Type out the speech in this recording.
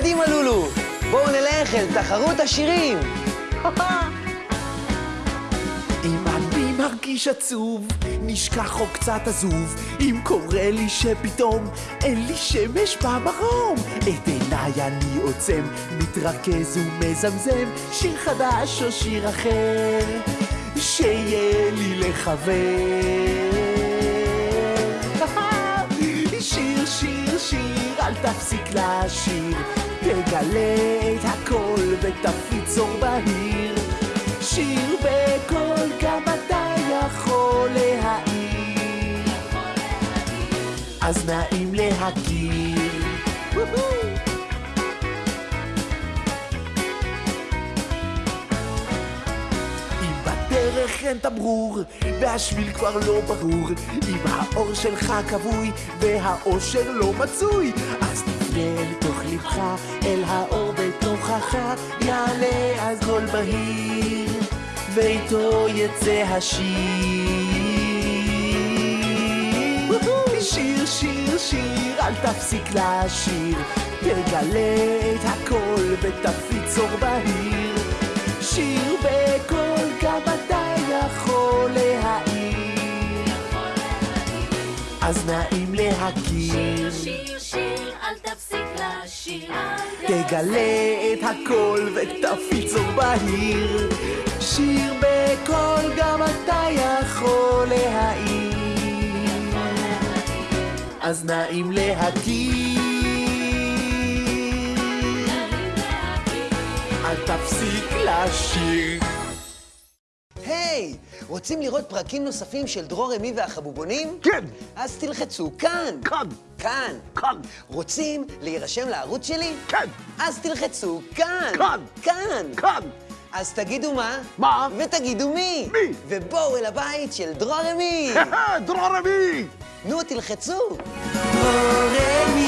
קדימה, לולו, בואו נלך אל תחרות השירים. אם אני מרגיש עצוב, נשכח או קצת עזוב, אם קורה לי שפתאום אין לי שמש במרום, את עיניי אני עוצם, מתרכז ומזמזם, שיר חדש או שיר אחר, שיהיה לי לחבר. שיר, שיר, שיר, אל תפסיק לשיר, תגלה את הכל ותפיץ אור בהיר. שיר בקול, גם אתה יכול להעיר. אז נעים להכיר. אין תמרור, והשביל כבר לא ברור, אם האור שלך כבוי, והאושר לא מצוי, אז אל תוך לבך, אל האור בתוכך, יעלה אז קול בהיר, ואיתו יצא השיר. שיר, שיר, שיר, אל תפסיק לשיר, תגלה את הכל ותפיץ אור בהיר. שיר בקול, גם אתה יכול להעיר. אז נעים להכיר, שיר, שיר, אל תפסיק. תגלה את הכל ותפיץ אור בהיר. שיר בקול, גם אתה יכול להעיר. אז נעים להכיר. אל תפסיק לשיר. היי, רוצים לראות פרקים נוספים של דרור אמי והחבובונים? כן. אז תלחצו כאן. כאן. כאן. כאן. רוצים להירשם לערוץ שלי? כן. אז תלחצו כאן. כאן. כאן. כאן. אז תגידו מה? מה? ותגידו מי? מי? ובואו אל הבית של דרור אמי. דרור! נו, תלחצו. דרור אמי והחבוב